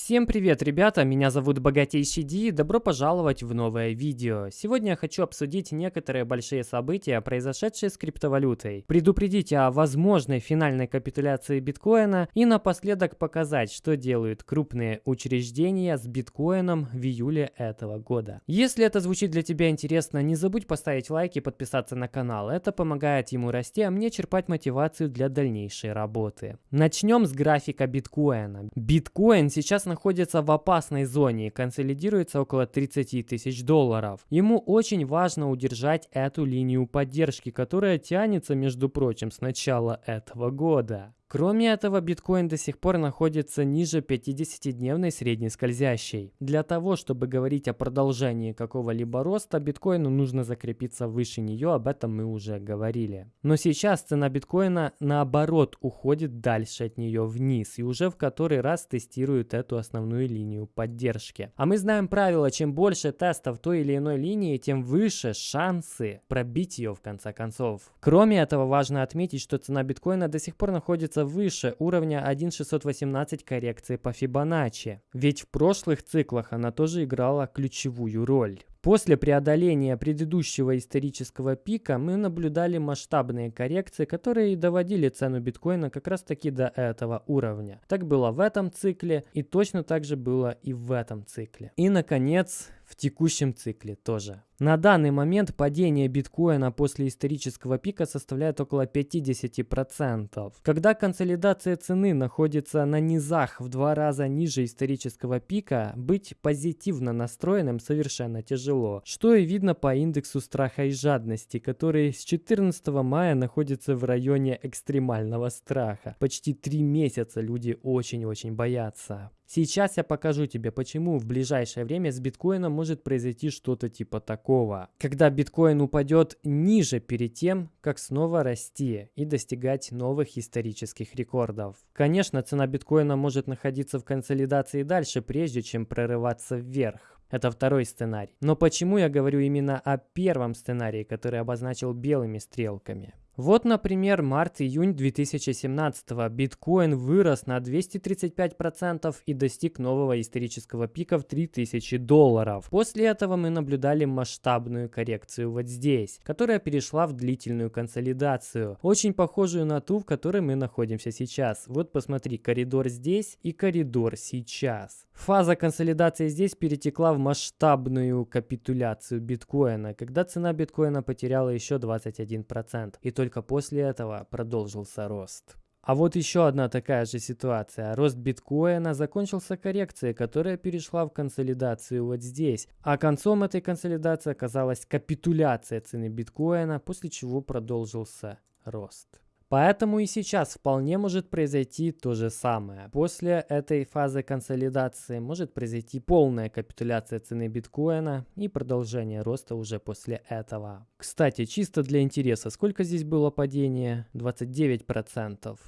Всем привет, ребята! Меня зовут Богатейший Ди, добро пожаловать в новое видео. Сегодня я хочу обсудить некоторые большие события, произошедшие с криптовалютой, предупредить о возможной финальной капитуляции биткоина и напоследок показать, что делают крупные учреждения с биткоином в июле этого года. Если это звучит для тебя интересно, не забудь поставить лайк и подписаться на канал, это помогает ему расти, а мне черпать мотивацию для дальнейшей работы. Начнем с графика биткоина. Биткоин сейчас находится в опасной зоне и консолидируется около 30 тысяч долларов. Ему очень важно удержать эту линию поддержки, которая тянется, между прочим, с начала этого года. Кроме этого, биткоин до сих пор находится ниже 50-дневной средней скользящей. Для того, чтобы говорить о продолжении какого-либо роста, биткоину нужно закрепиться выше нее, об этом мы уже говорили. Но сейчас цена биткоина наоборот уходит дальше от нее вниз и уже в который раз тестирует эту основную линию поддержки. А мы знаем правило, чем больше тестов той или иной линии, тем выше шансы пробить ее в конце концов. Кроме этого, важно отметить, что цена биткоина до сих пор находится находится выше уровня 1.618 коррекции по Фибоначчи, ведь в прошлых циклах она тоже играла ключевую роль. После преодоления предыдущего исторического пика мы наблюдали масштабные коррекции, которые доводили цену биткоина как раз таки до этого уровня. Так было в этом цикле и точно так же было и в этом цикле. И наконец в текущем цикле тоже. На данный момент падение биткоина после исторического пика составляет около 50%. Когда консолидация цены находится на низах в два раза ниже исторического пика, быть позитивно настроенным совершенно тяжело. Что и видно по индексу страха и жадности, который с 14 мая находится в районе экстремального страха. Почти три месяца люди очень-очень боятся. Сейчас я покажу тебе, почему в ближайшее время с биткоином может произойти что-то типа такого. Когда биткоин упадет ниже перед тем, как снова расти и достигать новых исторических рекордов. Конечно, цена биткоина может находиться в консолидации дальше, прежде чем прорываться вверх. Это второй сценарий. Но почему я говорю именно о первом сценарии, который обозначил белыми стрелками? Вот, например, март-июнь 2017 биткоин вырос на 235% и достиг нового исторического пика в 3000 долларов. После этого мы наблюдали масштабную коррекцию вот здесь, которая перешла в длительную консолидацию, очень похожую на ту, в которой мы находимся сейчас. Вот посмотри, коридор здесь и коридор сейчас. Фаза консолидации здесь перетекла в масштабную капитуляцию биткоина, когда цена биткоина потеряла еще 21%. И только только после этого продолжился рост. А вот еще одна такая же ситуация. Рост биткоина закончился коррекцией, которая перешла в консолидацию вот здесь. А концом этой консолидации оказалась капитуляция цены биткоина, после чего продолжился рост. Поэтому и сейчас вполне может произойти то же самое. После этой фазы консолидации может произойти полная капитуляция цены биткоина и продолжение роста уже после этого. Кстати, чисто для интереса, сколько здесь было падение? 29%.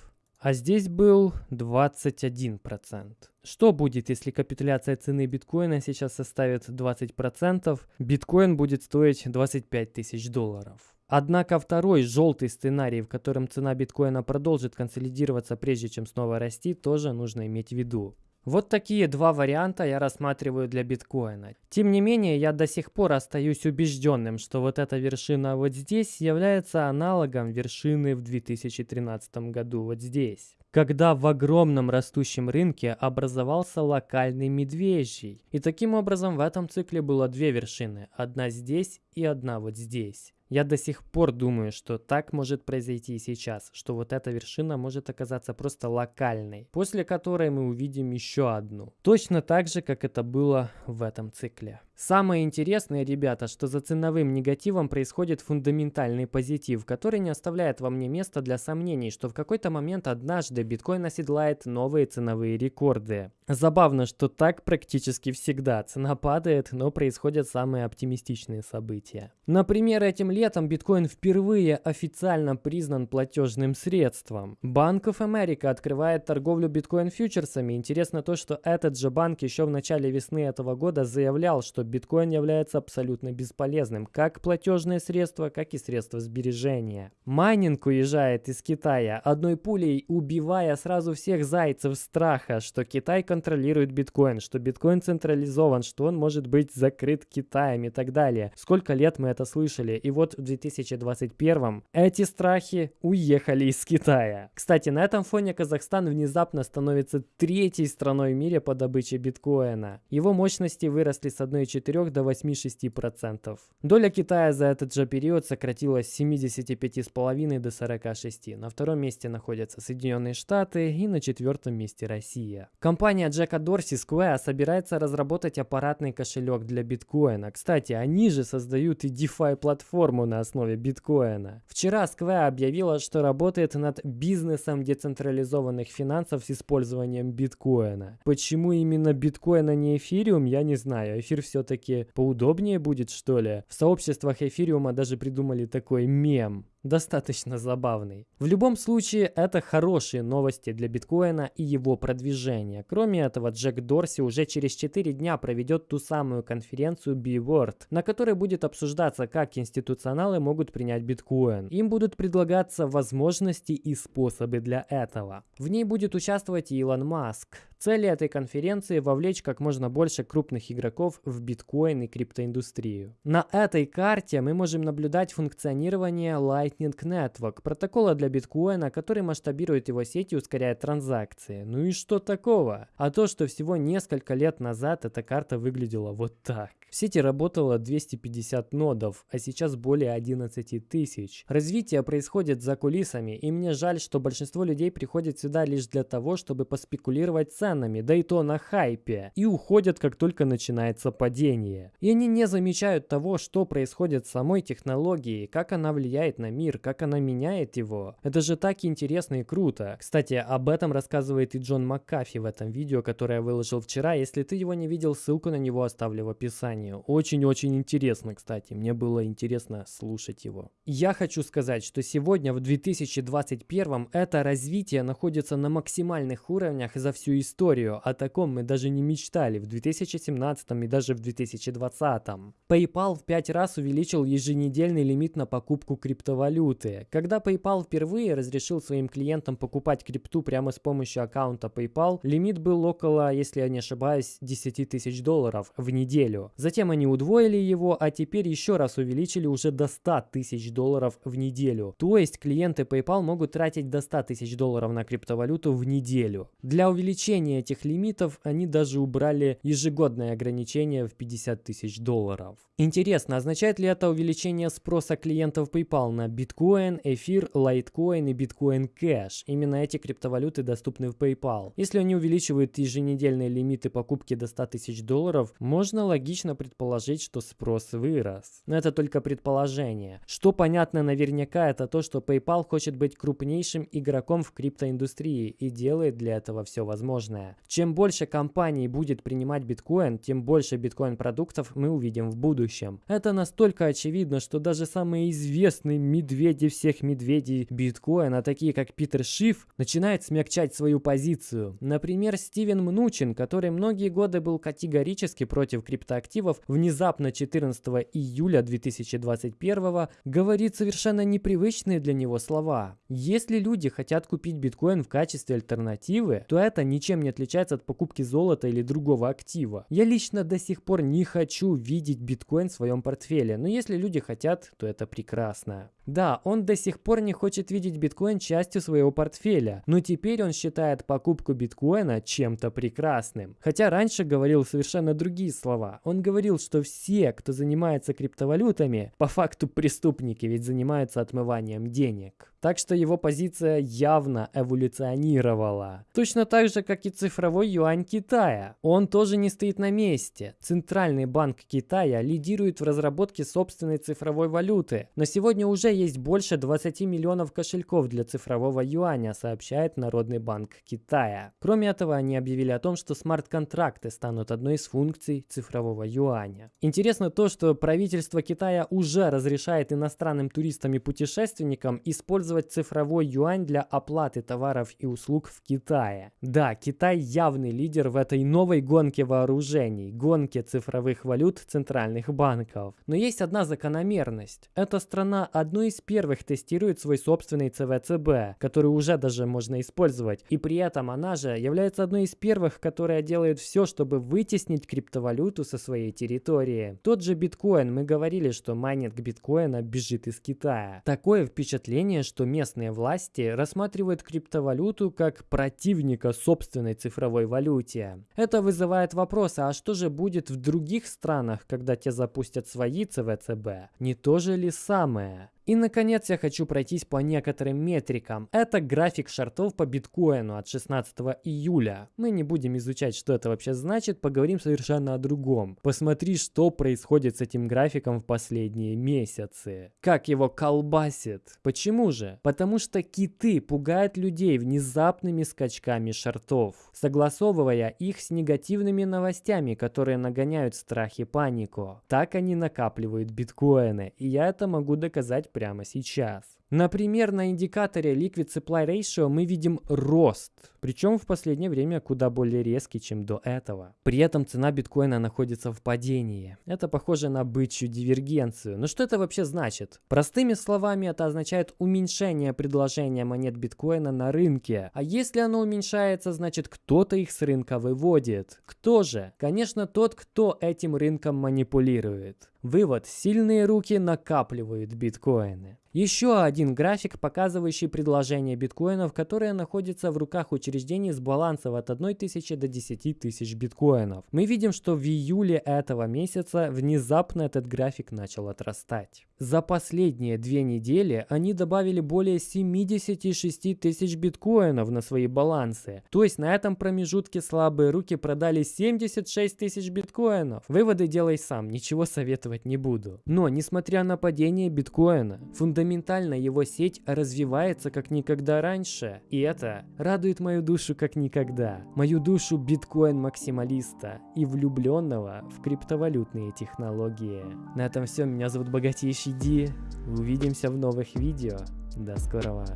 А здесь был 21%. Что будет, если капитуляция цены биткоина сейчас составит 20%? Биткоин будет стоить 25 тысяч долларов. Однако второй желтый сценарий, в котором цена биткоина продолжит консолидироваться прежде чем снова расти, тоже нужно иметь в виду. Вот такие два варианта я рассматриваю для биткоина. Тем не менее, я до сих пор остаюсь убежденным, что вот эта вершина вот здесь является аналогом вершины в 2013 году вот здесь когда в огромном растущем рынке образовался локальный медвежий. И таким образом в этом цикле было две вершины, одна здесь и одна вот здесь. Я до сих пор думаю, что так может произойти и сейчас, что вот эта вершина может оказаться просто локальной, после которой мы увидим еще одну. Точно так же, как это было в этом цикле. Самое интересное, ребята, что за ценовым негативом происходит фундаментальный позитив, который не оставляет во мне места для сомнений, что в какой-то момент однажды биткоин оседлает новые ценовые рекорды. Забавно, что так практически всегда. Цена падает, но происходят самые оптимистичные события. Например, этим летом биткоин впервые официально признан платежным средством. Банк of America открывает торговлю биткоин-фьючерсами. Интересно то, что этот же банк еще в начале весны этого года заявлял, что биткоин является абсолютно бесполезным, как платежное средство, как и средство сбережения. Майнинг уезжает из Китая, одной пулей убивая сразу всех зайцев страха, что Китай контролирует биткоин, что биткоин централизован, что он может быть закрыт Китаем и так далее. Сколько лет мы это слышали, и вот в 2021 эти страхи уехали из Китая. Кстати, на этом фоне Казахстан внезапно становится третьей страной в мире по добыче биткоина. Его мощности выросли с 1,4 до 8,6%. Доля Китая за этот же период сократилась с 75,5 до 46. На втором месте находятся Соединенные Штаты и на четвертом месте Россия. Компания Джека Дорси Square собирается разработать аппаратный кошелек для биткоина. Кстати, они же создают и DeFi платформу на основе биткоина. Вчера Square объявила, что работает над бизнесом децентрализованных финансов с использованием биткоина. Почему именно биткоин, а не эфириум, я не знаю. Эфир все-таки поудобнее будет, что ли? В сообществах эфириума даже придумали такой мем достаточно забавный. В любом случае, это хорошие новости для биткоина и его продвижения. Кроме этого, Джек Дорси уже через 4 дня проведет ту самую конференцию B-Word, на которой будет обсуждаться, как институционалы могут принять биткоин. Им будут предлагаться возможности и способы для этого. В ней будет участвовать Илон Маск. Цель этой конференции – вовлечь как можно больше крупных игроков в биткоин и криптоиндустрию. На этой карте мы можем наблюдать функционирование Lightning Network, протокола для биткоина, который масштабирует его сеть и ускоряет транзакции. Ну и что такого? А то, что всего несколько лет назад эта карта выглядела вот так. В сети работало 250 нодов, а сейчас более 11 тысяч. Развитие происходит за кулисами, и мне жаль, что большинство людей приходит сюда лишь для того, чтобы поспекулировать ценами, да и то на хайпе, и уходят, как только начинается падение. И они не замечают того, что происходит с самой технологией, как она влияет на мир, как она меняет его. Это же так интересно и круто. Кстати, об этом рассказывает и Джон Маккафи в этом видео, которое я выложил вчера. Если ты его не видел, ссылку на него оставлю в описании описанию. Очень-очень интересно, кстати. Мне было интересно слушать его. Я хочу сказать, что сегодня в 2021 это развитие находится на максимальных уровнях за всю историю. О таком мы даже не мечтали в 2017 и даже в 2020. PayPal в 5 раз увеличил еженедельный лимит на покупку криптовалюты. Когда PayPal впервые разрешил своим клиентам покупать крипту прямо с помощью аккаунта PayPal, лимит был около, если я не ошибаюсь, 10 тысяч долларов в неделю. За Затем они удвоили его, а теперь еще раз увеличили уже до 100 тысяч долларов в неделю. То есть клиенты PayPal могут тратить до 100 тысяч долларов на криптовалюту в неделю. Для увеличения этих лимитов они даже убрали ежегодное ограничение в 50 тысяч долларов. Интересно, означает ли это увеличение спроса клиентов PayPal на биткоин, эфир, лайткоин и биткоин кэш? Именно эти криптовалюты доступны в PayPal. Если они увеличивают еженедельные лимиты покупки до 100 тысяч долларов, можно логично предположить, что спрос вырос. Но это только предположение. Что понятно наверняка, это то, что PayPal хочет быть крупнейшим игроком в криптоиндустрии и делает для этого все возможное. Чем больше компаний будет принимать биткоин, тем больше биткоин-продуктов мы увидим в будущем. Это настолько очевидно, что даже самые известные медведи всех медведей биткоина, такие как Питер Шиф, начинают смягчать свою позицию. Например, Стивен Мнучин, который многие годы был категорически против криптоактивов, активов внезапно 14 июля 2021 говорит совершенно непривычные для него слова. Если люди хотят купить биткоин в качестве альтернативы, то это ничем не отличается от покупки золота или другого актива. Я лично до сих пор не хочу видеть биткоин в своем портфеле, но если люди хотят, то это прекрасно. Да, он до сих пор не хочет видеть биткоин частью своего портфеля, но теперь он считает покупку биткоина чем-то прекрасным. Хотя раньше говорил совершенно другие слова. Он говорил, что все, кто занимается криптовалютами, по факту преступники, ведь занимаются отмыванием денег. Так что его позиция явно эволюционировала. Точно так же, как и цифровой юань Китая. Он тоже не стоит на месте. Центральный банк Китая лидирует в разработке собственной цифровой валюты. На сегодня уже есть больше 20 миллионов кошельков для цифрового юаня, сообщает Народный банк Китая. Кроме этого, они объявили о том, что смарт-контракты станут одной из функций цифрового юаня. Интересно то, что правительство Китая уже разрешает иностранным туристам и путешественникам использовать использовать цифровой юань для оплаты товаров и услуг в Китае. Да, Китай явный лидер в этой новой гонке вооружений, гонке цифровых валют центральных банков. Но есть одна закономерность. Эта страна одной из первых тестирует свой собственный ЦВЦБ, который уже даже можно использовать. И при этом она же является одной из первых, которая делает все, чтобы вытеснить криптовалюту со своей территории. Тот же биткоин, мы говорили, что майнинг биткоина бежит из Китая. Такое впечатление, что местные власти рассматривают криптовалюту как противника собственной цифровой валюте. Это вызывает вопрос, а что же будет в других странах, когда те запустят свои ЦВЦБ? Не то же ли самое? И, наконец, я хочу пройтись по некоторым метрикам. Это график шартов по биткоину от 16 июля. Мы не будем изучать, что это вообще значит, поговорим совершенно о другом. Посмотри, что происходит с этим графиком в последние месяцы. Как его колбасит. Почему же? Потому что киты пугают людей внезапными скачками шартов, согласовывая их с негативными новостями, которые нагоняют страх и панику. Так они накапливают биткоины, и я это могу доказать прямо сейчас. Например, на индикаторе Liquid Supply Ratio мы видим рост, причем в последнее время куда более резкий, чем до этого. При этом цена биткоина находится в падении. Это похоже на бычью дивергенцию. Но что это вообще значит? Простыми словами, это означает уменьшение предложения монет биткоина на рынке. А если оно уменьшается, значит кто-то их с рынка выводит. Кто же? Конечно, тот, кто этим рынком манипулирует. Вывод. Сильные руки накапливают биткоины. Еще один график, показывающий предложение биткоинов, которые находятся в руках учреждений с балансов от 1 тысячи до 10 тысяч биткоинов. Мы видим, что в июле этого месяца внезапно этот график начал отрастать. За последние две недели они добавили более 76 тысяч биткоинов на свои балансы. То есть на этом промежутке слабые руки продали 76 тысяч биткоинов. Выводы делай сам, ничего советовать не буду. Но, несмотря на падение биткоина, фундаментально его сеть развивается как никогда раньше. И это радует мою душу как никогда. Мою душу биткоин-максималиста и влюбленного в криптовалютные технологии. На этом все. Меня зовут Богатейший Ди. Увидимся в новых видео. До скорого.